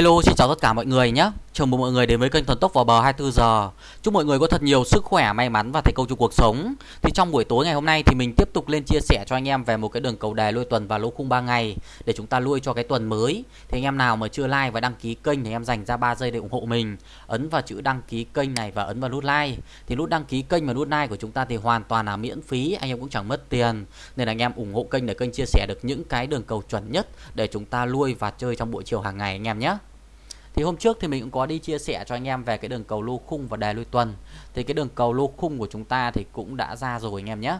Hello, xin chào tất cả mọi người nhé. Chào mừng mọi người đến với kênh thần Tốc vào bờ 24 giờ. Chúc mọi người có thật nhiều sức khỏe, may mắn và thành công trong cuộc sống. Thì trong buổi tối ngày hôm nay thì mình tiếp tục lên chia sẻ cho anh em về một cái đường cầu đề lôi tuần và lô khung 3 ngày để chúng ta lui cho cái tuần mới. Thì anh em nào mà chưa like và đăng ký kênh thì em dành ra 3 giây để ủng hộ mình. Ấn vào chữ đăng ký kênh này và ấn vào nút like. Thì nút đăng ký kênh và nút like của chúng ta thì hoàn toàn là miễn phí, anh em cũng chẳng mất tiền. Nên là anh em ủng hộ kênh để kênh chia sẻ được những cái đường cầu chuẩn nhất để chúng ta lui và chơi trong buổi chiều hàng ngày anh em nhé. Thì hôm trước thì mình cũng có đi chia sẻ cho anh em về cái đường cầu lô khung và đề lui tuần. Thì cái đường cầu lô khung của chúng ta thì cũng đã ra rồi anh em nhé.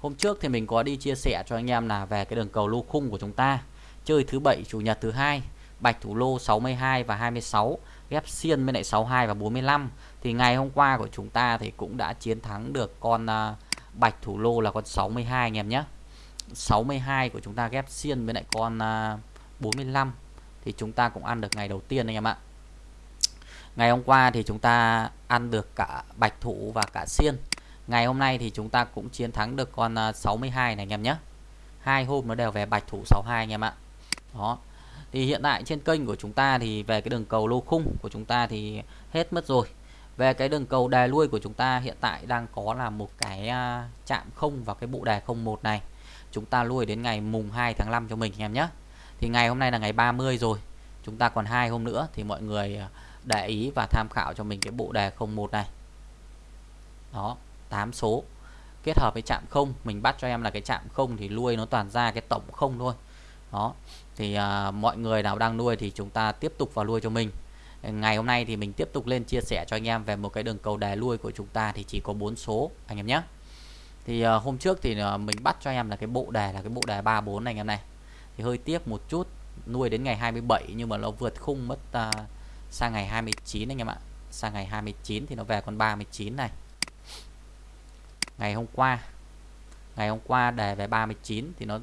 Hôm trước thì mình có đi chia sẻ cho anh em là về cái đường cầu lô khung của chúng ta. Chơi thứ bảy chủ nhật thứ hai, bạch thủ lô 62 và 26, ghép xiên với lại 62 và 45. Thì ngày hôm qua của chúng ta thì cũng đã chiến thắng được con uh, bạch thủ lô là con 62 anh em nhé. 62 của chúng ta ghép xiên với lại con à, uh, 45 thì chúng ta cũng ăn được ngày đầu tiên anh em ạ. Ngày hôm qua thì chúng ta ăn được cả bạch thủ và cả xiên. Ngày hôm nay thì chúng ta cũng chiến thắng được con à, 62 này anh em nhé. Hai hôm nó đều về bạch thủ 62 anh em ạ. Đó. Thì hiện tại trên kênh của chúng ta thì về cái đường cầu lô khung của chúng ta thì hết mất rồi. Về cái đường cầu đề lui của chúng ta hiện tại đang có là một cái à, chạm không vào cái bộ đề 01 này. Chúng ta lui đến ngày mùng 2 tháng 5 cho mình anh em nhé thì ngày hôm nay là ngày 30 rồi. Chúng ta còn hai hôm nữa thì mọi người à, để ý và tham khảo cho mình cái bộ đề 01 này. Đó 8 số. Kết hợp với chạm không mình bắt cho em là cái chạm không thì nuôi nó toàn ra cái tổng không thôi. Đó thì à, mọi người nào đang nuôi thì chúng ta tiếp tục vào nuôi cho mình. Ngày hôm nay thì mình tiếp tục lên chia sẻ cho anh em về một cái đường cầu đề nuôi của chúng ta thì chỉ có bốn số anh em nhé. Thì à, hôm trước thì à, mình bắt cho em là cái bộ đề là cái bộ đề 34 này anh em này thì hơi tiếc một chút nuôi đến ngày 27 nhưng mà nó vượt khung mất uh, sang ngày 29 anh em ạ. Sang ngày 29 thì nó về con 39 này. Ngày hôm qua ngày hôm qua đề về 39 thì nó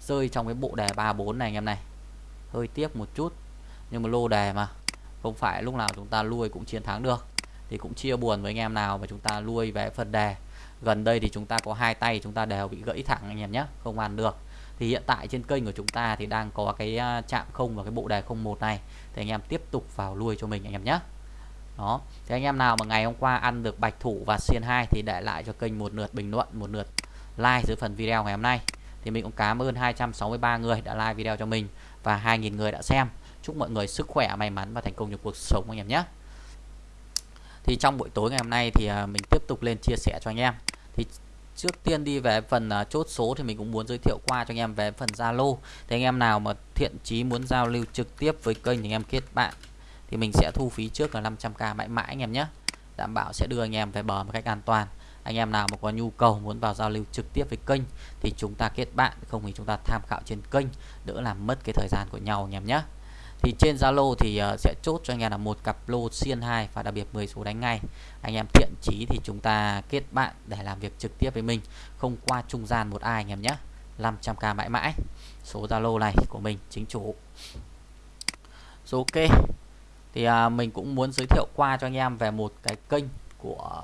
rơi trong cái bộ đề 34 này anh em này. Hơi tiếc một chút nhưng mà lô đề mà. Không phải lúc nào chúng ta nuôi cũng chiến thắng được thì cũng chia buồn với anh em nào mà chúng ta nuôi về phần đề gần đây thì chúng ta có hai tay chúng ta đều bị gãy thẳng anh em nhé không ăn được thì hiện tại trên kênh của chúng ta thì đang có cái à, chạm không và cái bộ đề 01 này. Thì anh em tiếp tục vào lui cho mình anh em nhé. Đó. Thì anh em nào mà ngày hôm qua ăn được bạch thủ và xiên 2 thì để lại cho kênh một lượt bình luận, một lượt like dưới phần video ngày hôm nay. Thì mình cũng cảm ơn 263 người đã like video cho mình và 2.000 người đã xem. Chúc mọi người sức khỏe, may mắn và thành công trong cuộc sống anh em nhé. Thì trong buổi tối ngày hôm nay thì à, mình tiếp tục lên chia sẻ cho anh em. Thì trước tiên đi về phần uh, chốt số thì mình cũng muốn giới thiệu qua cho anh em về phần Zalo. Thì anh em nào mà thiện chí muốn giao lưu trực tiếp với kênh thì anh em kết bạn thì mình sẽ thu phí trước là 500k mãi mãi anh em nhé. Đảm bảo sẽ đưa anh em về bờ một cách an toàn. Anh em nào mà có nhu cầu muốn vào giao lưu trực tiếp với kênh thì chúng ta kết bạn không thì chúng ta tham khảo trên kênh đỡ làm mất cái thời gian của nhau anh em nhé thì trên Zalo thì uh, sẽ chốt cho anh em là một cặp lô xiên 2 và đặc biệt 10 số đánh ngay. Anh em thiện chí thì chúng ta kết bạn để làm việc trực tiếp với mình. Không qua trung gian một ai anh em nhé. 500k mãi mãi. Số Zalo này của mình chính chủ. Số ok. Thì à, mình cũng muốn giới thiệu qua cho anh em về một cái kênh của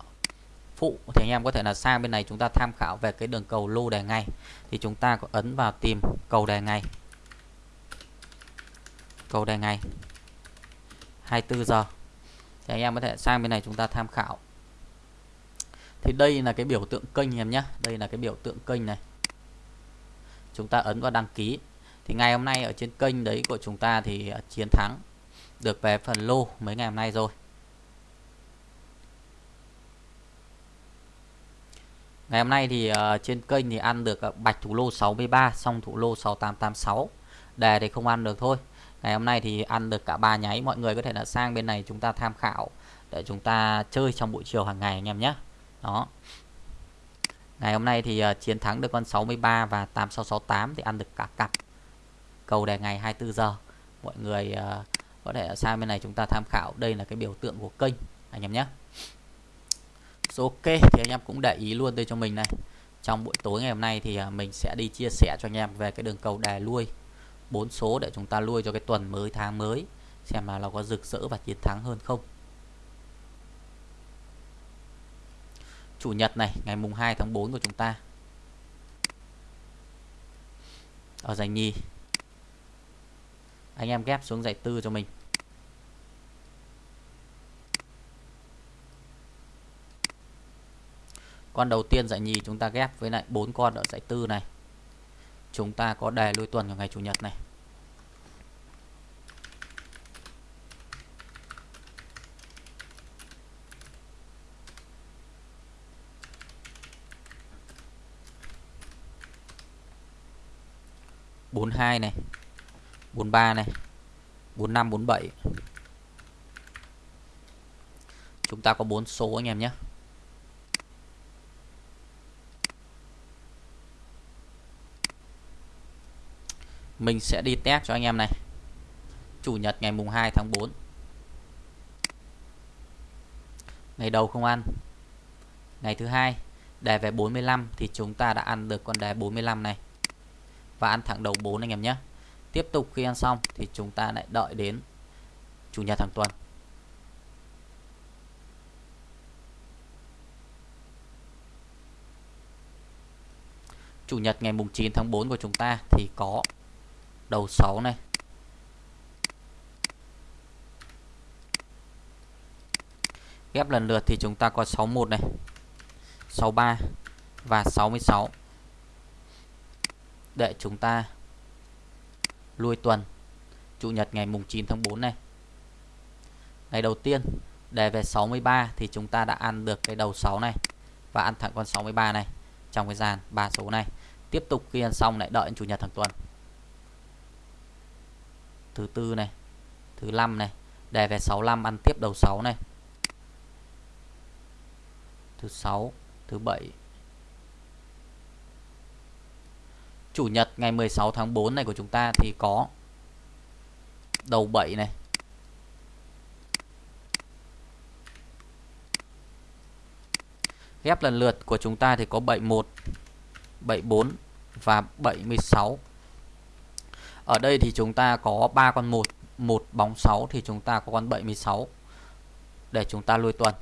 phụ. Thì anh em có thể là sang bên này chúng ta tham khảo về cái đường cầu lô đề ngày thì chúng ta có ấn vào tìm cầu đề ngày cầu đề ngày. 24 giờ. Thì anh em có thể sang bên này chúng ta tham khảo. Thì đây là cái biểu tượng kênh em nhé. Đây là cái biểu tượng kênh này. Chúng ta ấn vào đăng ký. Thì ngày hôm nay ở trên kênh đấy của chúng ta thì à, chiến thắng được về phần lô mấy ngày hôm nay rồi. Ngày hôm nay thì uh, trên kênh thì ăn được uh, bạch thủ lô 63 xong thủ lô 6886 đề thì không ăn được thôi ngày hôm nay thì ăn được cả ba nháy. Mọi người có thể là sang bên này chúng ta tham khảo để chúng ta chơi trong buổi chiều hàng ngày anh em nhé. Đó. Ngày hôm nay thì uh, chiến thắng được con 63 và 8668 thì ăn được cả cặp. Cầu đề ngày 24 giờ. Mọi người uh, có thể sang bên này chúng ta tham khảo. Đây là cái biểu tượng của kênh anh em nhé. So, ok thì anh em cũng để ý luôn đây cho mình này. Trong buổi tối ngày hôm nay thì uh, mình sẽ đi chia sẻ cho anh em về cái đường cầu đề lui bốn số để chúng ta nuôi cho cái tuần mới, tháng mới, xem là nó có rực rỡ và chiến thắng hơn không. Chủ nhật này, ngày mùng 2 tháng 4 của chúng ta. Ở giải nhì. Anh em ghép xuống giải tư cho mình. Con đầu tiên giải nhì chúng ta ghép với lại bốn con ở giải tư này chúng ta có đề lui tuần của ngày chủ nhật này. Bốn hai này, bốn ba này, bốn năm, bốn bảy. Chúng ta có bốn số anh em nhé. Mình sẽ đi test cho anh em này. Chủ nhật ngày mùng 2 tháng 4 ngày đầu không ăn. Ngày thứ hai, đề về 45 thì chúng ta đã ăn được con đề 45 này. Và ăn thẳng đầu 4 anh em nhé. Tiếp tục khi ăn xong thì chúng ta lại đợi đến chủ nhật hàng tuần. Chủ nhật ngày mùng 9 tháng 4 của chúng ta thì có đầu 6 này. Ghép lần lượt thì chúng ta có 61 này 63 và 66 để chúng ta lui tuần, Chủ nhật ngày mùng 9 tháng 4 này. Ngày đầu tiên đề về 63 thì chúng ta đã ăn được cái đầu 6 này và ăn thẳng con 63 này trong cái dàn ba số này. Tiếp tục khi ăn xong lại đợi chủ nhật hàng tuần thứ tư này thứ năm này đề về 65 ăn tiếp đầu 6 này. Thứ 6, thứ 7. chủ nhật ngày 16 tháng 4 này của chúng ta thì có đầu 7 này. Ghép lần lượt của chúng ta thì có 71 74 và 76 ở đây thì chúng ta có 3 con 1 một bóng 6 thì chúng ta có con 76 để chúng ta lui tuần.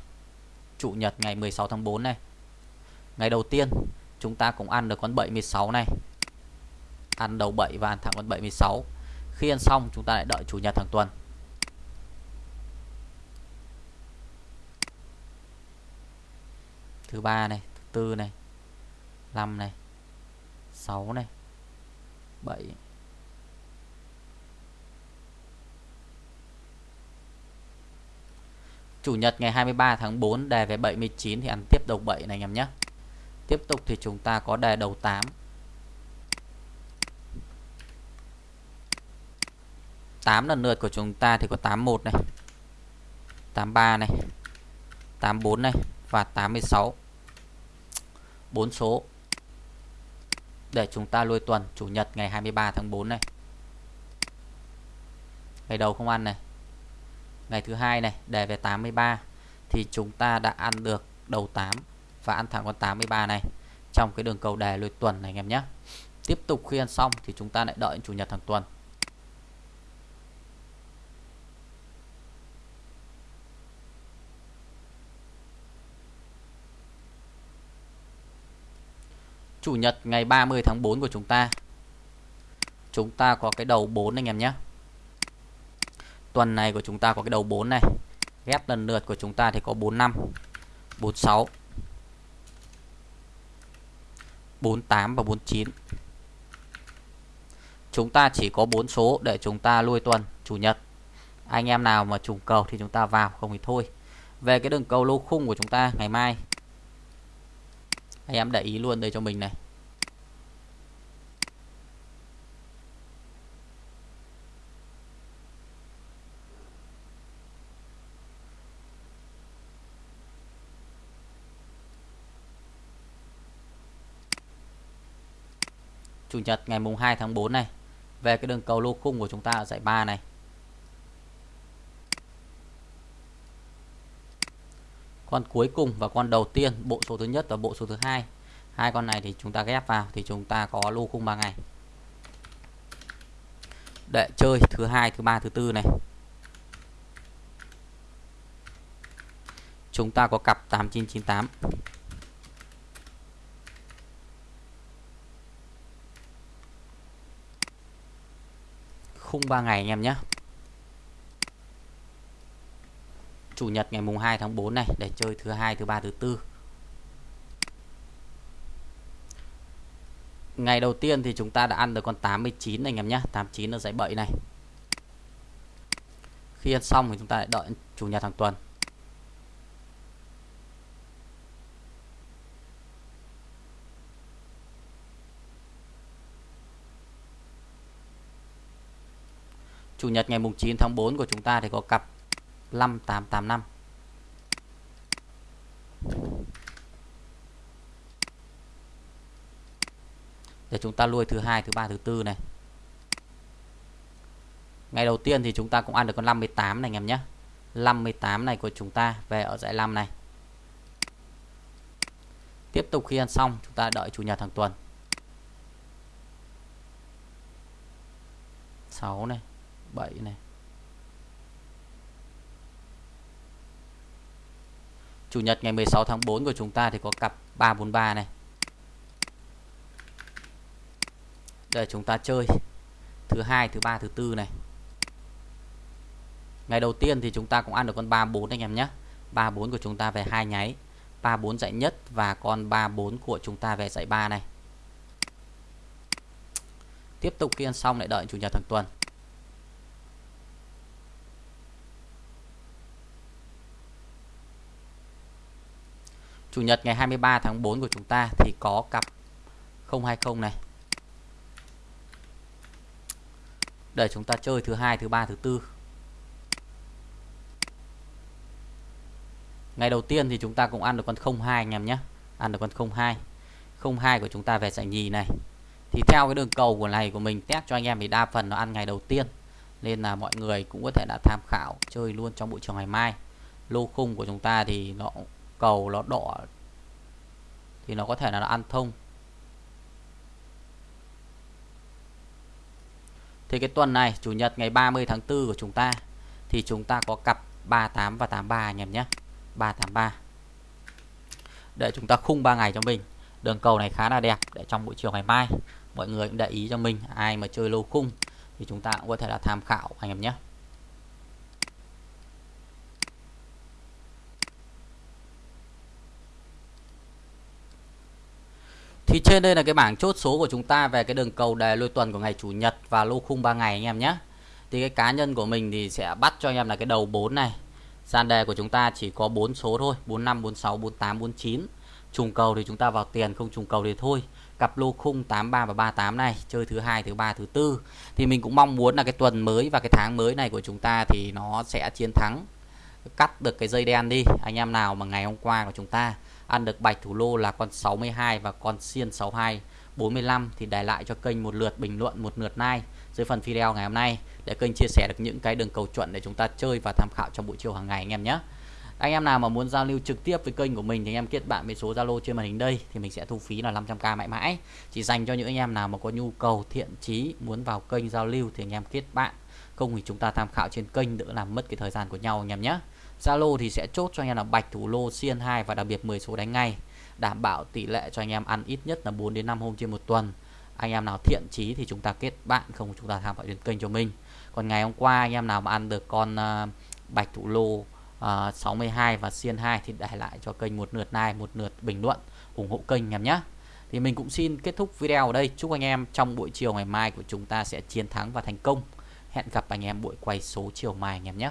Chủ nhật ngày 16 tháng 4 này. Ngày đầu tiên chúng ta cũng ăn được con 76 này. Ăn đầu 7 và ăn thẳng con 76 Khi ăn xong chúng ta lại đợi chủ nhật hàng tuần. Thứ ba này, thứ tư này 5 này 6 này 7 Chủ nhật ngày 23 tháng 4 đề về 79 thì ăn tiếp đầu 7 này anh em nhé. Tiếp tục thì chúng ta có đề đầu 8. 8 lần lượt của chúng ta thì có 81 này. 83 này. 84 này và 86. 4 số để chúng ta lui tuần, chủ nhật ngày 23 tháng 4 này. Ngày đầu không ăn này ngày thứ hai này, đề về 83 thì chúng ta đã ăn được đầu 8 và ăn thẳng con 83 này trong cái đường cầu đề lượt tuần này, anh em nhé. Tiếp tục khi ăn xong thì chúng ta lại đợi chủ nhật hàng tuần. Chủ nhật ngày 30 tháng 4 của chúng ta. Chúng ta có cái đầu 4 anh em nhé tuần này của chúng ta có cái đầu 4 này, ghép lần lượt của chúng ta thì có 45 46 48 và 49 chúng ta chỉ có 4 số để chúng ta lui tuần, chủ nhật. Anh em nào mà trùng cầu thì chúng ta vào, không thì thôi. Về cái đường cầu lô khung của chúng ta ngày mai, anh em để ý luôn đây cho mình này. Chủ nhật ngày mùng 2 tháng 4 này về cái đường cầu lô khung của chúng ta ở giải 3 này. Con cuối cùng và con đầu tiên bộ số thứ nhất và bộ số thứ hai. Hai con này thì chúng ta ghép vào thì chúng ta có lô khung 3 ngày. Để chơi thứ hai, thứ ba, thứ tư này. Chúng ta có cặp 8998 khung 3 ngày anh em nhé. Chủ nhật ngày mùng 2 tháng 4 này, để chơi thứ hai, thứ ba, thứ tư. Ngày đầu tiên thì chúng ta đã ăn được con 89 này anh em nhé. 89 ở dãy bậy này. Khi ăn xong thì chúng ta lại đợi chủ nhật hàng tuần. Chủ nhật ngày mùng 9 tháng 4 của chúng ta thì có cặp 5885 để chúng ta lui thứ hai, thứ ba, thứ tư này. Ngày đầu tiên thì chúng ta cũng ăn được con 58 này anh em nhé. 58 này của chúng ta về ở dãy 5 này. Tiếp tục khi ăn xong, chúng ta đợi chủ nhật hàng tuần. 6 này. 7 này. Chủ nhật ngày 16 tháng 4 của chúng ta thì có cặp 343 này. Để chúng ta chơi thứ hai, thứ ba, thứ tư này. Ngày đầu tiên thì chúng ta cũng ăn được con 34 anh em nhé. 34 của chúng ta về hai nháy. 34 dãy nhất và con 34 của chúng ta về dãy 3 này. Tiếp tục khi ăn xong lại đợi chủ nhật thằng tuần. Chủ nhật ngày 23 tháng 4 của chúng ta thì có cặp 020 này. Để chúng ta chơi thứ hai, thứ ba, thứ tư. Ngày đầu tiên thì chúng ta cũng ăn được con 02 anh em nhé. Ăn được con 02 02 của chúng ta về giải nhì này. Thì theo cái đường cầu của này của mình, test cho anh em thì đa phần nó ăn ngày đầu tiên. Nên là mọi người cũng có thể đã tham khảo, chơi luôn trong buổi chiều ngày mai. Lô khung của chúng ta thì nó cầu nó đỏ, thì nó có thể là nó ăn thông Thì cái tuần này, chủ nhật ngày 30 tháng 4 của chúng ta, thì chúng ta có cặp 38 và 83 anh em nhé. 383. Để chúng ta khung 3 ngày cho mình. Đường cầu này khá là đẹp, để trong buổi chiều ngày mai, mọi người cũng để ý cho mình ai mà chơi lô khung, thì chúng ta cũng có thể là tham khảo anh em nhé. Thì trên đây là cái bảng chốt số của chúng ta về cái đường cầu đề lôi tuần của ngày chủ nhật và lô khung 3 ngày anh em nhé. Thì cái cá nhân của mình thì sẽ bắt cho anh em là cái đầu 4 này. Gian đề của chúng ta chỉ có 4 số thôi, 45, 46, 48, 49. Trùng cầu thì chúng ta vào tiền, không trùng cầu thì thôi. Cặp lô khung 83 và 38 này, chơi thứ hai, thứ ba, thứ tư. Thì mình cũng mong muốn là cái tuần mới và cái tháng mới này của chúng ta thì nó sẽ chiến thắng cắt được cái dây đen đi. Anh em nào mà ngày hôm qua của chúng ta ăn được bạch thủ lô là con 62 và con xiên 62 45 thì để lại cho kênh một lượt bình luận, một lượt like dưới phần video ngày hôm nay để kênh chia sẻ được những cái đường cầu chuẩn để chúng ta chơi và tham khảo trong buổi chiều hàng ngày anh em nhé. Anh em nào mà muốn giao lưu trực tiếp với kênh của mình thì anh em kết bạn với số Zalo trên màn hình đây thì mình sẽ thu phí là 500k mãi mãi. Chỉ dành cho những anh em nào mà có nhu cầu, thiện chí muốn vào kênh giao lưu thì anh em kết bạn. Không thì chúng ta tham khảo trên kênh đỡ làm mất cái thời gian của nhau anh em nhé. Zalo thì sẽ chốt cho anh em là bạch thủ lô xiên 2 và đặc biệt 10 số đánh ngay. Đảm bảo tỷ lệ cho anh em ăn ít nhất là 4 đến 5 hôm trên một tuần. Anh em nào thiện chí thì chúng ta kết bạn không chúng ta tham khảo trên kênh cho mình. Còn ngày hôm qua anh em nào mà ăn được con uh, bạch thủ lô ờ, uh, 62 và xiên 2 thì để lại cho kênh một lượt like một lượt bình luận ủng hộ kênh em nhé thì mình cũng xin kết thúc video ở đây. Chúc anh em trong buổi chiều ngày mai của chúng ta sẽ chiến thắng và thành công. Hẹn gặp anh em buổi quay số chiều mai anh em nhé.